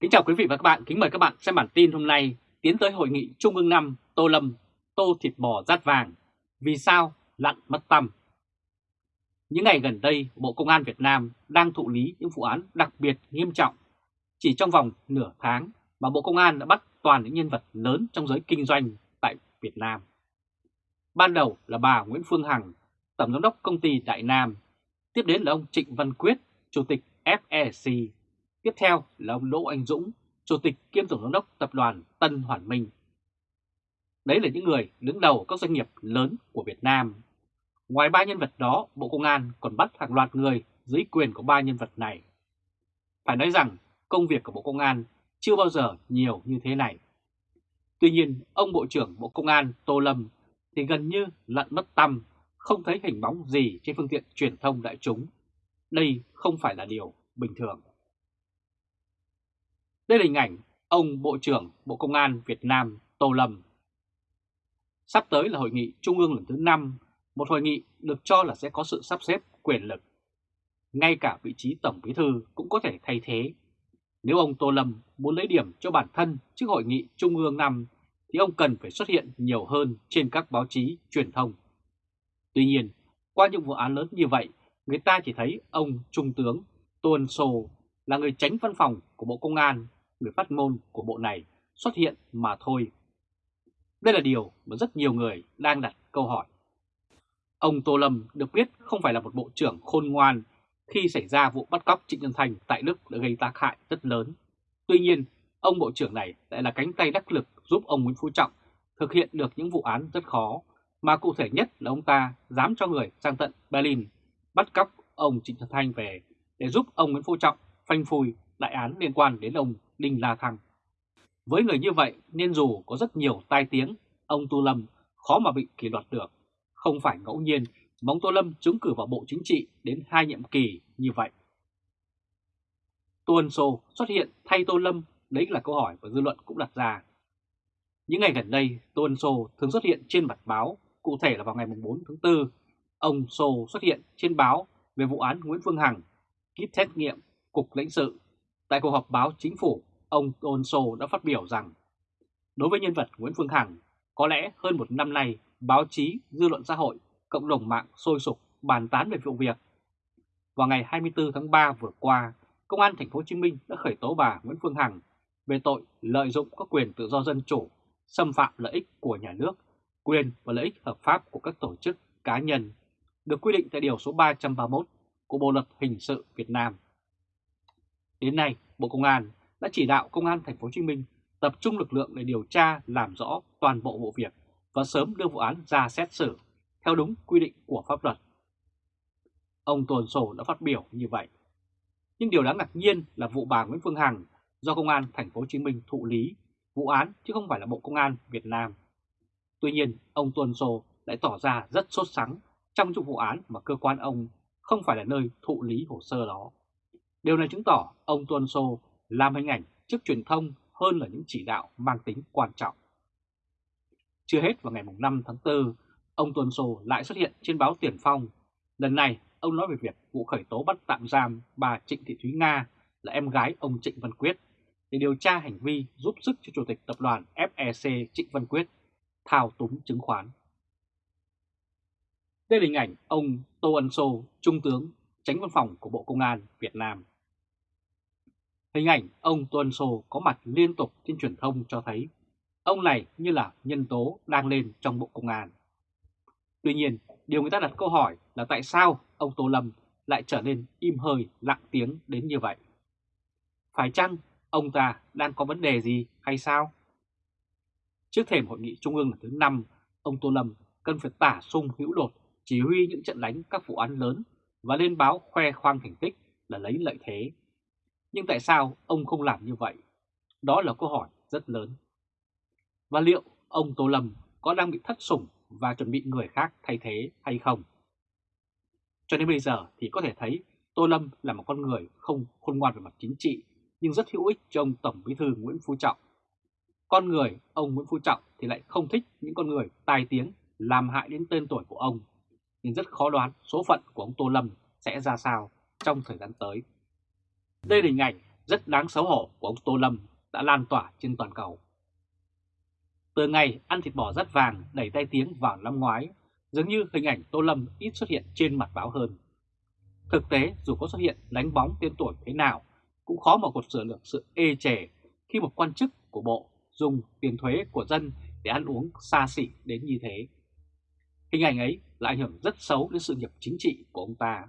Kính chào quý vị và các bạn, kính mời các bạn xem bản tin hôm nay tiến tới hội nghị Trung ương 5 Tô Lâm, tô thịt bò rát vàng, vì sao lặn mất tâm. Những ngày gần đây, Bộ Công an Việt Nam đang thụ lý những vụ án đặc biệt nghiêm trọng. Chỉ trong vòng nửa tháng mà Bộ Công an đã bắt toàn những nhân vật lớn trong giới kinh doanh tại Việt Nam. Ban đầu là bà Nguyễn Phương Hằng, Tổng giám đốc công ty Đại Nam, tiếp đến là ông Trịnh Văn Quyết, Chủ tịch FEC Tiếp theo là ông Đỗ Anh Dũng, Chủ tịch kiêm Tổng giám đốc Tập đoàn Tân Hoàn Minh. Đấy là những người đứng đầu các doanh nghiệp lớn của Việt Nam. Ngoài ba nhân vật đó, Bộ Công an còn bắt hàng loạt người dưới quyền của ba nhân vật này. Phải nói rằng công việc của Bộ Công an chưa bao giờ nhiều như thế này. Tuy nhiên, ông Bộ trưởng Bộ Công an Tô Lâm thì gần như lặn mất tâm, không thấy hình bóng gì trên phương tiện truyền thông đại chúng. Đây không phải là điều bình thường. Đây là hình ảnh ông Bộ trưởng Bộ Công an Việt Nam Tô Lâm. Sắp tới là hội nghị Trung ương lần thứ 5, một hội nghị được cho là sẽ có sự sắp xếp quyền lực. Ngay cả vị trí Tổng Bí Thư cũng có thể thay thế. Nếu ông Tô Lâm muốn lấy điểm cho bản thân trước hội nghị Trung ương năm thì ông cần phải xuất hiện nhiều hơn trên các báo chí truyền thông. Tuy nhiên, qua những vụ án lớn như vậy, người ta chỉ thấy ông Trung tướng Tô Sô là người tránh văn phòng của Bộ Công an người phát ngôn của bộ này xuất hiện mà thôi. Đây là điều mà rất nhiều người đang đặt câu hỏi. Ông Tô Lâm được biết không phải là một bộ trưởng khôn ngoan khi xảy ra vụ bắt cóc Trịnh Nhân Thành tại Đức đã gây tác hại rất lớn. Tuy nhiên, ông bộ trưởng này lại là cánh tay đắc lực giúp ông Nguyễn Phú Trọng thực hiện được những vụ án rất khó, mà cụ thể nhất là ông ta dám cho người sang tận Berlin bắt cóc ông Trịnh Nhân Thành về để giúp ông Nguyễn Phú Trọng phanh phui đại án liên quan đến ông Đinh La Thăng. Với người như vậy nên dù có rất nhiều tai tiếng, ông Tô Lâm khó mà bị kỷ luật được. Không phải ngẫu nhiên mà ông Tô Lâm trúng cử vào Bộ Chính trị đến hai nhiệm kỳ như vậy. Tô Ân Sô xuất hiện thay Tô Lâm, đấy là câu hỏi và dư luận cũng đặt ra. Những ngày gần đây, Tô Ân Sô thường xuất hiện trên mặt báo, cụ thể là vào ngày 4 tháng 4, ông Sô xuất hiện trên báo về vụ án Nguyễn Phương Hằng, kit xét nghiệm, cục lãnh sự. Tại cuộc họp báo chính phủ ông Tôn Sô đã phát biểu rằng đối với nhân vật Nguyễn Phương Hằng, có lẽ hơn một năm nay báo chí, dư luận xã hội, cộng đồng mạng sôi sục bàn tán về vụ việc. Vào ngày 24 tháng 3 vừa qua, Công an Thành phố Hồ Chí Minh đã khởi tố bà Nguyễn Phương Hằng về tội lợi dụng các quyền tự do dân chủ, xâm phạm lợi ích của nhà nước, quyền và lợi ích hợp pháp của các tổ chức cá nhân, được quy định tại Điều số 331 của Bộ Luật Hình sự Việt Nam. Đến nay, Bộ Công an đã chỉ đạo Công an Thành phố Hồ Chí Minh tập trung lực lượng để điều tra làm rõ toàn bộ vụ việc và sớm đưa vụ án ra xét xử theo đúng quy định của pháp luật. Ông Tuần Sổ đã phát biểu như vậy. Nhưng điều đáng ngạc nhiên là vụ bà Nguyễn Phương Hằng do Công an Thành phố Hồ Chí Minh thụ lý vụ án chứ không phải là Bộ Công an Việt Nam. Tuy nhiên, ông Tuần Sổ lại tỏ ra rất sốt sắng trong vụ án mà cơ quan ông không phải là nơi thụ lý hồ sơ đó. Điều này chứng tỏ ông Tuần Sô làm hình ảnh trước truyền thông hơn là những chỉ đạo mang tính quan trọng. Chưa hết vào ngày 5 tháng 4, ông Tuần Sô lại xuất hiện trên báo Tiền Phong. Lần này, ông nói về việc vụ khởi tố bắt tạm giam bà Trịnh Thị Thúy Nga là em gái ông Trịnh Văn Quyết để điều tra hành vi giúp sức cho Chủ tịch Tập đoàn FEC Trịnh Văn Quyết thao túng chứng khoán. Đây là hình ảnh ông Tô Ân Sô, Trung tướng, tránh văn phòng của Bộ Công an Việt Nam. Hình ảnh ông Tuân Sô có mặt liên tục trên truyền thông cho thấy ông này như là nhân tố đang lên trong Bộ Công an. Tuy nhiên, điều người ta đặt câu hỏi là tại sao ông Tô Lâm lại trở nên im hơi lặng tiếng đến như vậy? Phải chăng ông ta đang có vấn đề gì hay sao? Trước thềm hội nghị trung ương lần thứ 5, ông Tô Lâm cần phải tả sung hữu đột chỉ huy những trận đánh các vụ án lớn và lên báo khoe khoang thành tích là lấy lợi thế nhưng tại sao ông không làm như vậy? Đó là câu hỏi rất lớn. Và liệu ông Tô Lâm có đang bị thất sủng và chuẩn bị người khác thay thế hay không? Cho đến bây giờ thì có thể thấy Tô Lâm là một con người không khôn ngoan về mặt chính trị nhưng rất hữu ích cho ông Tổng Bí thư Nguyễn Phú Trọng. Con người ông Nguyễn Phú Trọng thì lại không thích những con người tài tiếng làm hại đến tên tuổi của ông, nhưng rất khó đoán số phận của ông Tô Lâm sẽ ra sao trong thời gian tới. Đây là hình ảnh rất đáng xấu hổ của ông Tô Lâm đã lan tỏa trên toàn cầu. Từ ngày ăn thịt bò rắt vàng đẩy tay tiếng vào năm ngoái, dường như hình ảnh Tô Lâm ít xuất hiện trên mặt báo hơn. Thực tế, dù có xuất hiện đánh bóng tên tuổi thế nào, cũng khó mà cột sửa được sự ê chề khi một quan chức của Bộ dùng tiền thuế của dân để ăn uống xa xỉ đến như thế. Hình ảnh ấy lại ảnh hưởng rất xấu đến sự nghiệp chính trị của ông ta.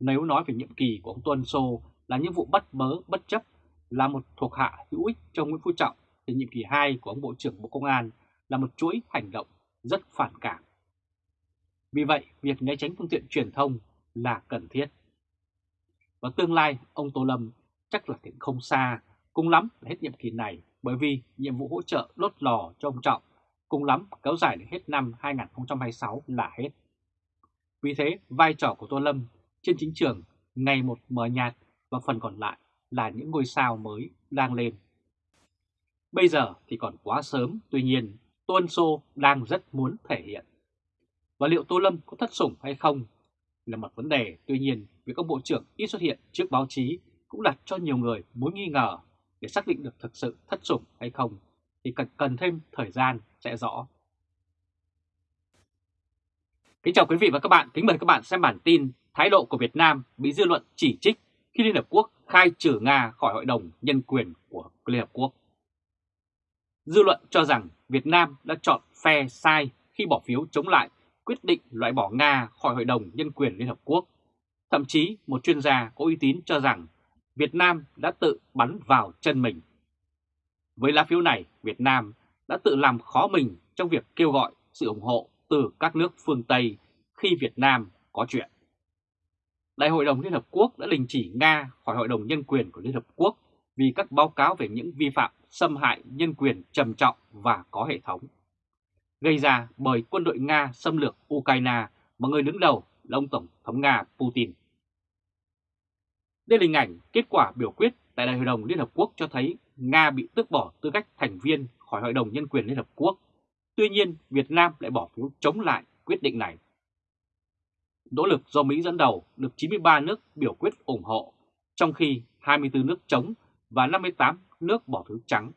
Nếu nói về nhiệm kỳ của ông Tuân Sô là những vụ bắt bớ bất chấp là một thuộc hạ hữu ích cho Nguyễn Phú Trọng thì nhiệm kỳ 2 của ông Bộ trưởng Bộ Công an là một chuỗi hành động rất phản cảm. Vì vậy, việc né tránh phương tiện truyền thông là cần thiết. Và tương lai, ông Tô Lâm chắc là cũng không xa, cùng lắm là hết nhiệm kỳ này bởi vì nhiệm vụ hỗ trợ đốt lò cho ông Trọng cùng lắm kéo dài đến hết năm 2026 là hết. Vì thế, vai trò của Tô Lâm trên chính trường ngày một mờ nhạt và phần còn lại là những ngôi sao mới đang lên. Bây giờ thì còn quá sớm, tuy nhiên Tuân Sô đang rất muốn thể hiện. Và liệu Tô Lâm có thất sủng hay không là một vấn đề, tuy nhiên việc ông Bộ trưởng ít xuất hiện trước báo chí cũng đặt cho nhiều người mối nghi ngờ để xác định được thực sự thất sủng hay không thì cần, cần thêm thời gian sẽ rõ. Kính chào quý vị và các bạn, kính mời các bạn xem bản tin Thái độ của Việt Nam bị dư luận chỉ trích khi Liên Hợp Quốc khai trừ Nga khỏi Hội đồng Nhân quyền của Liên Hợp Quốc. Dư luận cho rằng Việt Nam đã chọn phe sai khi bỏ phiếu chống lại quyết định loại bỏ Nga khỏi Hội đồng Nhân quyền Liên Hợp Quốc. Thậm chí một chuyên gia có uy tín cho rằng Việt Nam đã tự bắn vào chân mình. Với lá phiếu này, Việt Nam đã tự làm khó mình trong việc kêu gọi sự ủng hộ từ các nước phương Tây khi Việt Nam có chuyện. Đại hội đồng Liên Hợp Quốc đã đình chỉ Nga khỏi Hội đồng Nhân quyền của Liên Hợp Quốc vì các báo cáo về những vi phạm xâm hại nhân quyền trầm trọng và có hệ thống. Gây ra bởi quân đội Nga xâm lược Ukraine mà người đứng đầu là ông Tổng thống Nga Putin. Đây là hình ảnh kết quả biểu quyết tại Đại hội đồng Liên Hợp Quốc cho thấy Nga bị tước bỏ tư cách thành viên khỏi Hội đồng Nhân quyền Liên Hợp Quốc. Tuy nhiên, Việt Nam lại bỏ phiếu chống lại quyết định này. Nỗ lực do Mỹ dẫn đầu được 93 nước biểu quyết ủng hộ, trong khi 24 nước chống và 58 nước bỏ phiếu trắng.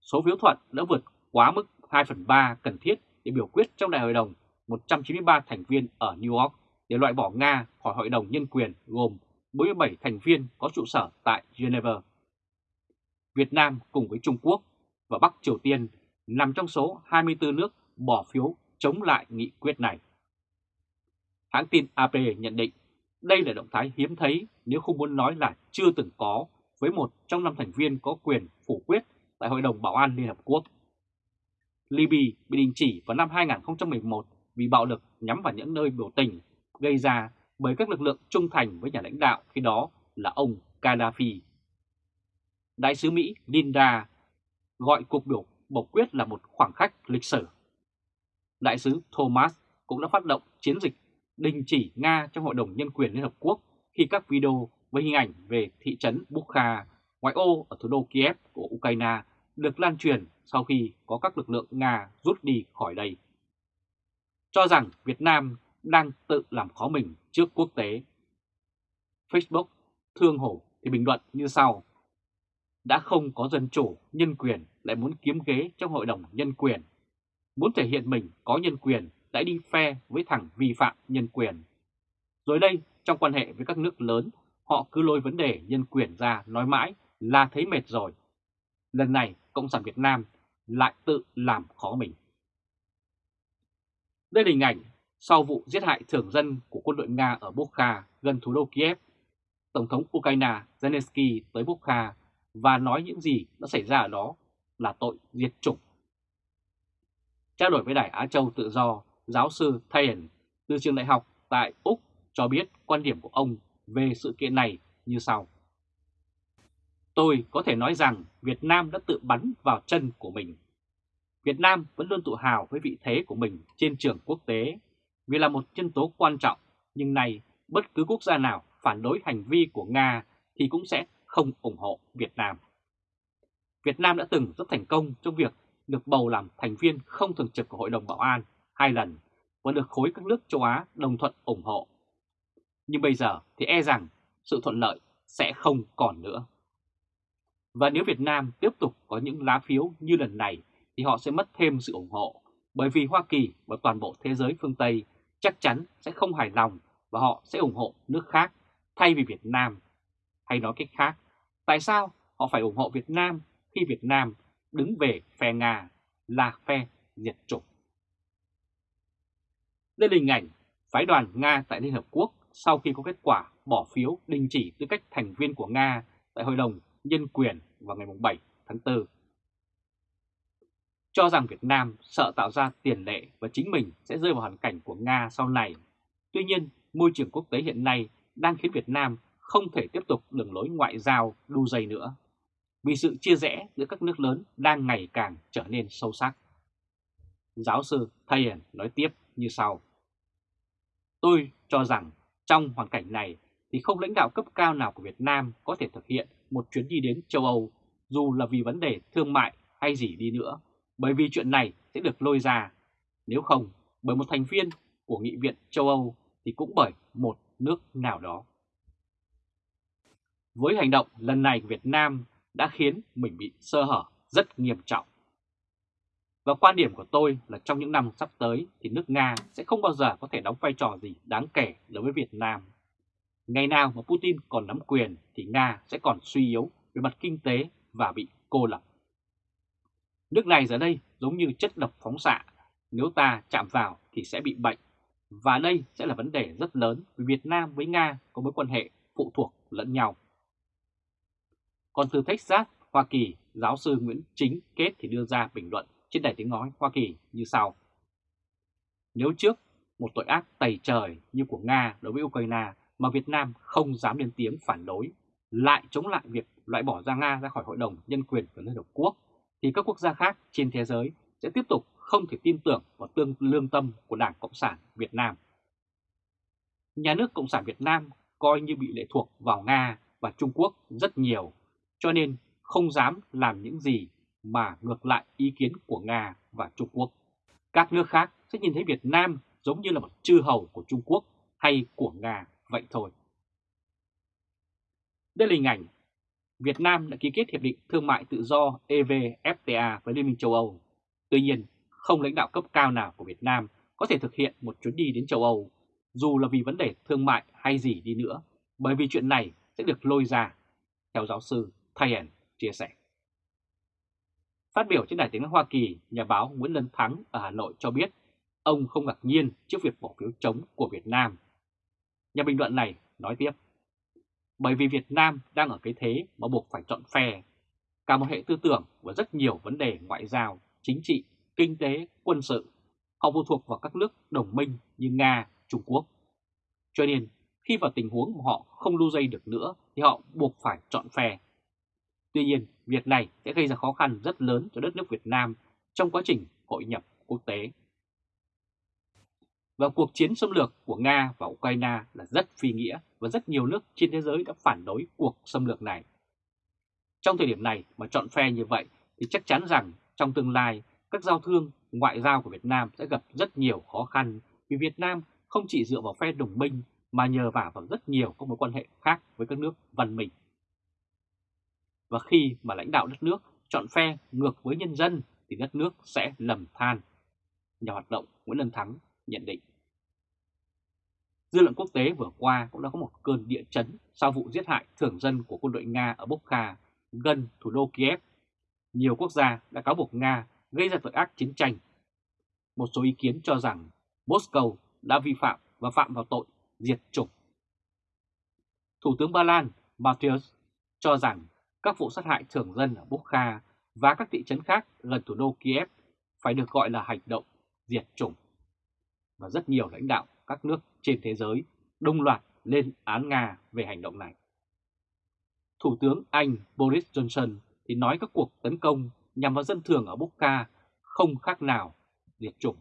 Số phiếu thuận đã vượt quá mức 2 phần 3 cần thiết để biểu quyết trong Đại hội đồng 193 thành viên ở New York để loại bỏ Nga khỏi Hội đồng Nhân quyền gồm 47 thành viên có trụ sở tại Geneva. Việt Nam cùng với Trung Quốc và Bắc Triều Tiên nằm trong số 24 nước bỏ phiếu chống lại nghị quyết này. Hãng tin AP nhận định, đây là động thái hiếm thấy nếu không muốn nói là chưa từng có với một trong năm thành viên có quyền phủ quyết tại Hội đồng Bảo an Liên Hợp Quốc. Libya bị đình chỉ vào năm 2011 vì bạo lực nhắm vào những nơi biểu tình gây ra bởi các lực lượng trung thành với nhà lãnh đạo, khi đó là ông Gaddafi. Đại sứ Mỹ Linda gọi cuộc biểu bầu quyết là một khoảng khắc lịch sử. Đại sứ Thomas cũng đã phát động chiến dịch đình chỉ Nga trong Hội đồng Nhân quyền Liên Hợp Quốc khi các video với hình ảnh về thị trấn Bukha, ngoại ô ở thủ đô Kiev của Ukraine được lan truyền sau khi có các lực lượng Nga rút đi khỏi đây. Cho rằng Việt Nam đang tự làm khó mình trước quốc tế. Facebook Thương Hổ thì bình luận như sau. Đã không có dân chủ, nhân quyền lại muốn kiếm ghế trong Hội đồng Nhân quyền. Muốn thể hiện mình có nhân quyền lại đi phe với thằng vi phạm nhân quyền. Rồi đây, trong quan hệ với các nước lớn, họ cứ lôi vấn đề nhân quyền ra nói mãi là thấy mệt rồi. Lần này, Cộng sản Việt Nam lại tự làm khó mình. Đây là hình ảnh sau vụ giết hại thường dân của quân đội Nga ở Bukha gần thủ đô Kiev. Tổng thống Ukraine Zelensky tới Bukha và nói những gì đã xảy ra ở đó là tội diệt chủng. Trao đổi với Đài Á Châu Tự Do, giáo sư Thayen từ trường đại học tại Úc cho biết quan điểm của ông về sự kiện này như sau. Tôi có thể nói rằng Việt Nam đã tự bắn vào chân của mình. Việt Nam vẫn luôn tự hào với vị thế của mình trên trường quốc tế vì là một nhân tố quan trọng, nhưng nay bất cứ quốc gia nào phản đối hành vi của Nga thì cũng sẽ không ủng hộ Việt Nam. Việt Nam đã từng rất thành công trong việc được bầu làm thành viên không thường trực của Hội đồng Bảo an hai lần và được khối các nước châu Á đồng thuận ủng hộ. Nhưng bây giờ thì e rằng sự thuận lợi sẽ không còn nữa. Và nếu Việt Nam tiếp tục có những lá phiếu như lần này thì họ sẽ mất thêm sự ủng hộ bởi vì Hoa Kỳ và toàn bộ thế giới phương Tây chắc chắn sẽ không hài lòng và họ sẽ ủng hộ nước khác thay vì Việt Nam. Hay nói cách khác, tại sao họ phải ủng hộ Việt Nam khi Việt Nam đứng về phe Nga là phe diệt chủng? Đây là hình ảnh phái đoàn Nga tại Liên Hợp Quốc sau khi có kết quả bỏ phiếu đình chỉ tư cách thành viên của Nga tại Hội đồng Nhân quyền vào ngày 7 tháng 4. Cho rằng Việt Nam sợ tạo ra tiền lệ và chính mình sẽ rơi vào hoàn cảnh của Nga sau này. Tuy nhiên, môi trường quốc tế hiện nay đang khiến Việt Nam không thể tiếp tục đường lối ngoại giao đu dây nữa, vì sự chia rẽ giữa các nước lớn đang ngày càng trở nên sâu sắc. Giáo sư Thayen nói tiếp như sau. Tôi cho rằng trong hoàn cảnh này thì không lãnh đạo cấp cao nào của Việt Nam có thể thực hiện một chuyến đi đến châu Âu dù là vì vấn đề thương mại hay gì đi nữa, bởi vì chuyện này sẽ được lôi ra. Nếu không, bởi một thành viên của Nghị viện châu Âu thì cũng bởi một nước nào đó. Với hành động lần này của Việt Nam đã khiến mình bị sơ hở rất nghiêm trọng. Và quan điểm của tôi là trong những năm sắp tới thì nước Nga sẽ không bao giờ có thể đóng vai trò gì đáng kể đối với Việt Nam. Ngày nào mà Putin còn nắm quyền thì Nga sẽ còn suy yếu về mặt kinh tế và bị cô lập. Nước này giờ đây giống như chất độc phóng xạ, nếu ta chạm vào thì sẽ bị bệnh. Và đây sẽ là vấn đề rất lớn vì Việt Nam với Nga có mối quan hệ phụ thuộc lẫn nhau. Còn từ Texas, Hoa Kỳ, giáo sư Nguyễn Chính Kết thì đưa ra bình luận trên đài tiếng nói Hoa Kỳ như sau. Nếu trước một tội ác tày trời như của Nga đối với Ukraine mà Việt Nam không dám lên tiếng phản đối, lại chống lại việc loại bỏ ra Nga ra khỏi Hội đồng Nhân quyền của Liên Hợp Quốc, thì các quốc gia khác trên thế giới sẽ tiếp tục không thể tin tưởng vào tương lương tâm của Đảng Cộng sản Việt Nam. Nhà nước Cộng sản Việt Nam coi như bị lệ thuộc vào Nga và Trung Quốc rất nhiều, cho nên không dám làm những gì mà ngược lại ý kiến của Nga và Trung Quốc. Các nước khác sẽ nhìn thấy Việt Nam giống như là một chư hầu của Trung Quốc hay của Nga vậy thôi. Đây là hình ảnh Việt Nam đã ký kết Hiệp định Thương mại Tự do EVFTA với Liên minh châu Âu. Tuy nhiên, không lãnh đạo cấp cao nào của Việt Nam có thể thực hiện một chuyến đi đến châu Âu, dù là vì vấn đề thương mại hay gì đi nữa, bởi vì chuyện này sẽ được lôi ra, theo giáo sư Thayen chia sẻ. Phát biểu trên đài tiếng nói Hoa Kỳ, nhà báo Nguyễn Lân Thắng ở Hà Nội cho biết ông không ngạc nhiên trước việc bỏ phiếu chống của Việt Nam. Nhà bình luận này nói tiếp, bởi vì Việt Nam đang ở cái thế mà buộc phải chọn phe, cả một hệ tư tưởng và rất nhiều vấn đề ngoại giao, chính trị, kinh tế, quân sự. Họ phụ thuộc vào các nước đồng minh như Nga, Trung Quốc. Cho nên, khi vào tình huống mà họ không lưu dây được nữa thì họ buộc phải chọn phe. Tuy nhiên, việc này sẽ gây ra khó khăn rất lớn cho đất nước Việt Nam trong quá trình hội nhập quốc tế. Và cuộc chiến xâm lược của Nga và Ukraine là rất phi nghĩa và rất nhiều nước trên thế giới đã phản đối cuộc xâm lược này. Trong thời điểm này mà chọn phe như vậy thì chắc chắn rằng trong tương lai các giao thương ngoại giao của Việt Nam sẽ gặp rất nhiều khó khăn vì Việt Nam không chỉ dựa vào phe đồng minh mà nhờ vả vào rất nhiều các mối quan hệ khác với các nước văn minh. Và khi mà lãnh đạo đất nước chọn phe ngược với nhân dân thì đất nước sẽ lầm than. Nhà hoạt động Nguyễn Lân Thắng nhận định. Dư luận quốc tế vừa qua cũng đã có một cơn địa chấn sau vụ giết hại thường dân của quân đội Nga ở Bokha, gần thủ đô Kiev. Nhiều quốc gia đã cáo buộc Nga gây ra tội ác chiến tranh. Một số ý kiến cho rằng Moscow đã vi phạm và phạm vào tội diệt chủng. Thủ tướng Ba Lan Matthias cho rằng các vụ sát hại thường dân ở Bukha và các thị trấn khác gần thủ đô Kiev phải được gọi là hành động diệt chủng. Và rất nhiều lãnh đạo các nước trên thế giới đồng loạt lên án Nga về hành động này. Thủ tướng Anh Boris Johnson thì nói các cuộc tấn công nhằm vào dân thường ở Bukha không khác nào diệt chủng.